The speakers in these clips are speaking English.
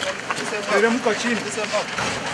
This is mom.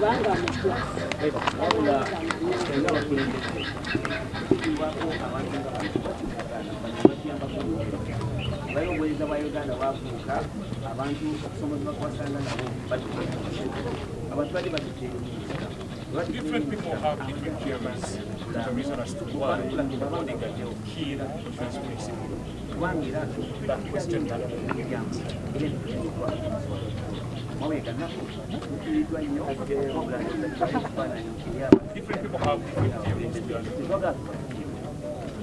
bayoweza ba uganda bafuuka abantu okusomozebwa kubasanga nabo abatwali batuteeyo mu nsika Different people have different theories. The reason as to why Odinga did kill different people. That question that Different people have different theories.